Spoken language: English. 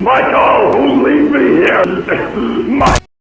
Michael, leave me here! My